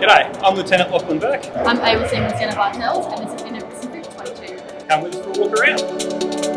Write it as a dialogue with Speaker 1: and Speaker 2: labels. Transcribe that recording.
Speaker 1: G'day, I'm Lieutenant Lachlan Burke.
Speaker 2: I'm Able Seaman Lieutenant Bartels, and this is Indo-Pacific 22.
Speaker 1: Come with us for a walk around.